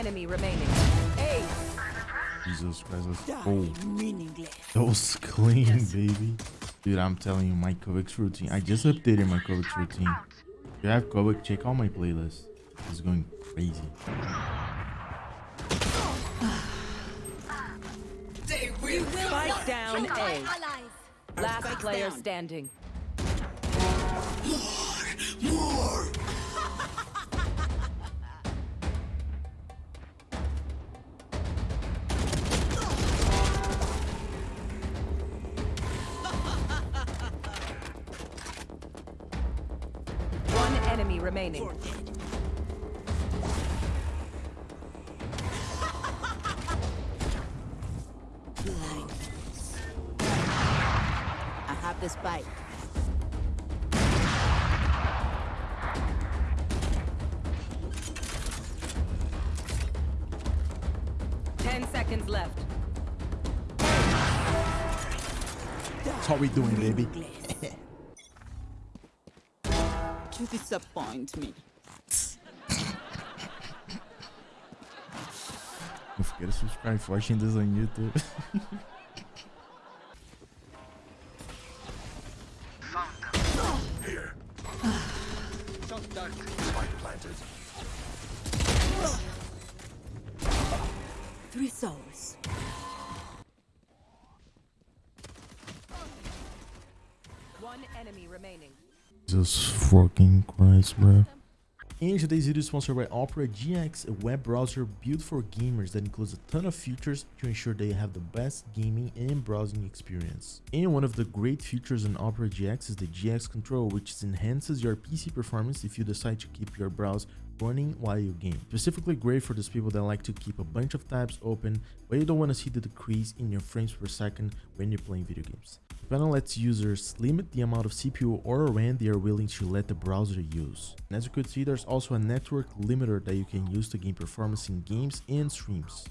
enemy remaining. Eight. Jesus Christ, let's meaningless. That was clean, baby. Dude, I'm telling you, my KovaaK's routine. I just updated my KovaaK's routine. If you have KovaaK, check out my playlist. It's going crazy. Spike down A. Last player standing. Remaining. I have this spike. Ten seconds left. That's how we doing, baby. You disappoint me. Don't forget to subscribe for watching this on YouTube. Three souls. One enemy remaining. Jesus fucking Christ, bro. And today's video is sponsored by Opera GX, a web browser built for gamers that includes a ton of features to ensure they have the best gaming and browsing experience. And one of the great features in Opera GX is the GX Control, which enhances your PC performance if you decide to keep your browse running while you game. Specifically great for those people that like to keep a bunch of tabs open, but you don't want to see the decrease in your frames per second when you're playing video games. Panel lets users limit the amount of CPU or RAM they are willing to let the browser use. And as you could see, there's also a network limiter that you can use to gain performance in games and streams.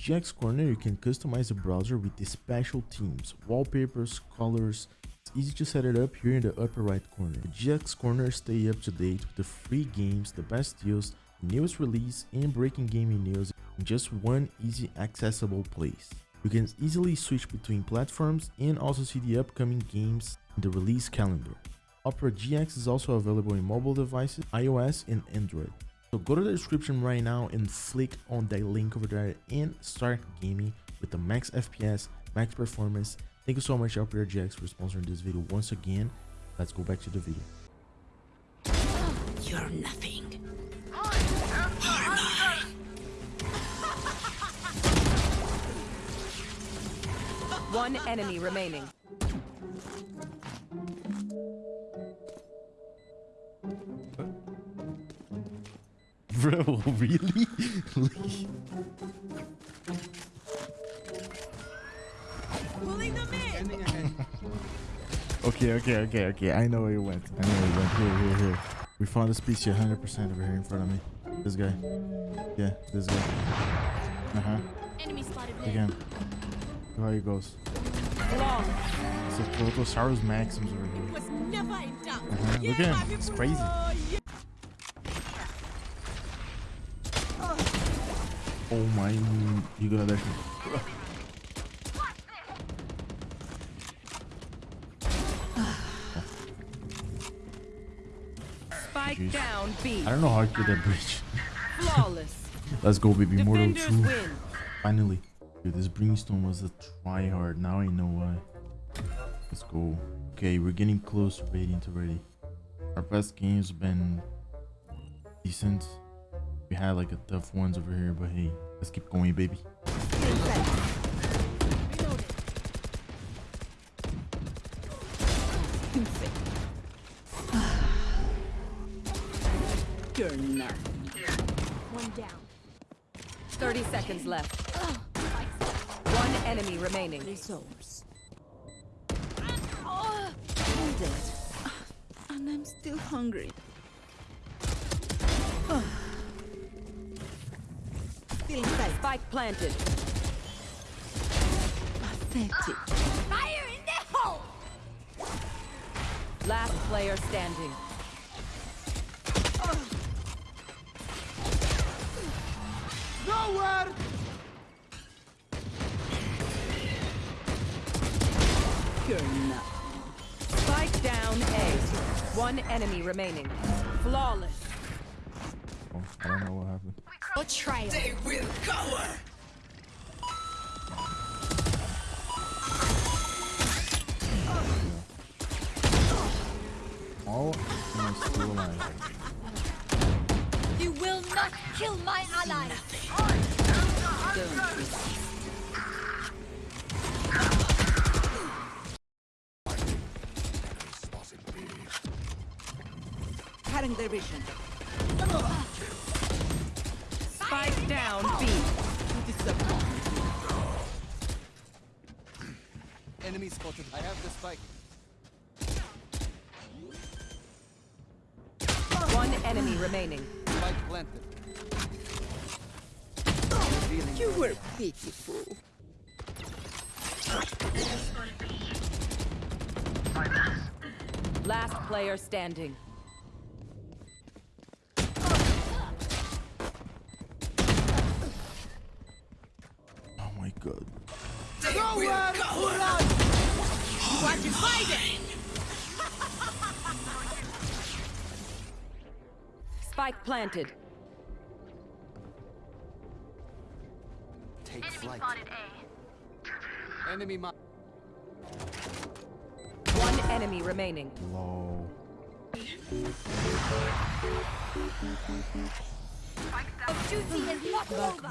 GX Corner, you can customize the browser with the special themes, wallpapers, colors. It's easy to set it up here in the upper right corner. The GX Corner stay up to date with the free games, the best deals, newest release, and breaking gaming news in just one easy accessible place. You can easily switch between platforms and also see the upcoming games in the release calendar. Opera GX is also available in mobile devices, iOS and Android. So go to the description right now and flick on that link over there and start gaming with the max FPS, max performance. Thank you so much Opera GX for sponsoring this video once again. Let's go back to the video. You're nothing. One enemy remaining. Bro, really? Pulling them in. okay, okay, okay, okay. I know where you went. I know where you went. Here, here, here. We found a species 100% over here in front of me. This guy. Yeah, this guy. Uh-huh. Enemy spotted mid. Again. Look how he goes. Long. It's a Protosaurus Maximus over here. Was never in doubt. Uh-huh. Look at him. It's crazy. Oh my. You gonna me. Spike Jeez. down B. I don't know how I did that bridge. Flawless. Let's go, baby. Mortal Defenders 2. win. Finally. Dude, this Brimstone was a try hard. Now I know why. Let's go. Okay, we're getting close to Radiant already. Our best games been decent. We had like a tough ones over here, but hey, let's keep going, baby. You're nothing. One down. 30 seconds left. One enemy remaining. Three souls. I'm dead. And I'm still hungry. Still inside. Spike planted. Pathetic. Fire in the hole! Last player standing. You're nothing. Spike down A. One enemy remaining. Flawless. Oh, I don't know what happened. Betrayal. All am I still alive? You will not kill my ally. Cutting their vision. Spike down B. Enemy spotted. I have the spike. One enemy remaining. Spike planted. You were pitiful. Last player standing. Oh my god. Spike planted. Take flight. Enemy mi- One enemy remaining. Low. Duty is not over.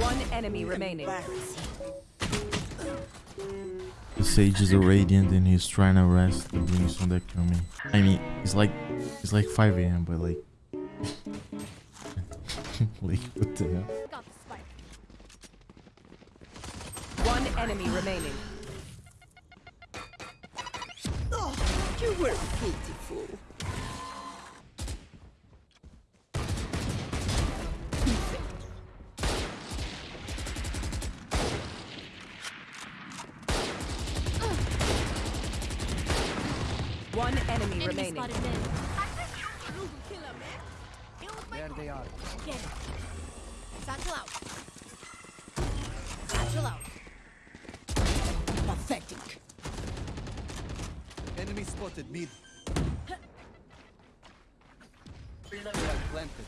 One enemy remaining. The Sage is a Radiant and he's trying to rest the Brimstone that coming. I mean, it's like it's like 5 a.m. but like like what the hell? Got the spike. One enemy remaining. Oh, you were pitiful. One enemy Enemy remaining. spotted mid. There they are. Get it. Satchel out. Satchel out. Pathetic. Enemy spotted. Mid. Spike planted.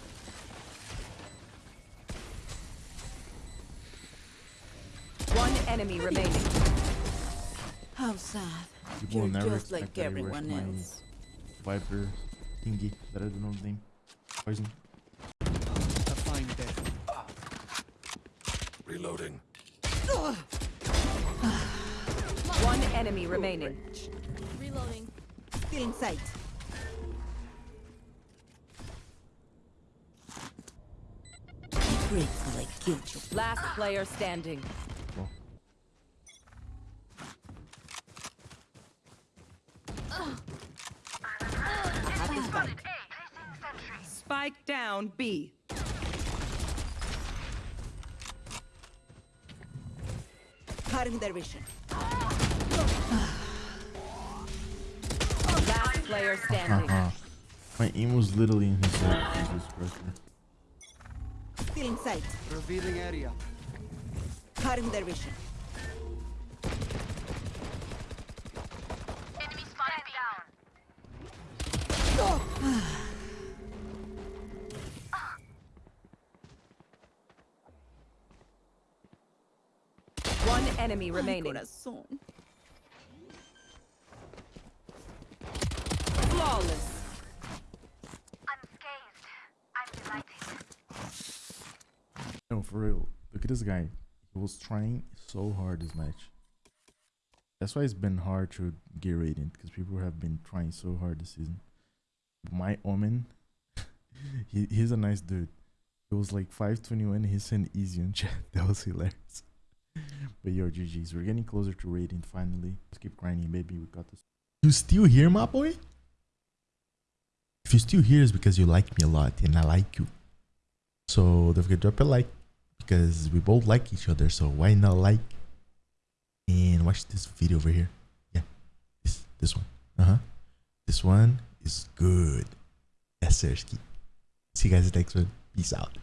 One enemy remaining. How sad. People You're never just like expect that everyone my else. Viper thingy that I don't know the name. Poison. A fine death. Reloading. One enemy remaining. Reloading. Still in sight. Grateful killed you. Last player standing. Spike down B. Cutting their vision. Last player standing. haha. My aim was literally in his head. Jesus Christ. Still in sight. Revealing area. Cutting their vision. One enemy Ay, remaining. corazón. Flawless. No, for real. Look at this guy. He was trying so hard this match. That's why it's been hard to get Radiant because people have been trying so hard this season. My Omen, he, he's a nice dude. It was like 521. He sent easy on chat. That was hilarious. But yo, GG's. We're getting closer to rating finally. Let's keep grinding, baby. We got this. You still here, my boy? If you're still here, it's because you like me a lot and I like you. So don't forget to drop a like because we both like each other. So why not like and watch this video over here? Yeah, this this one. Uh huh. This one is good. Sirski. See you guys next one. Peace out.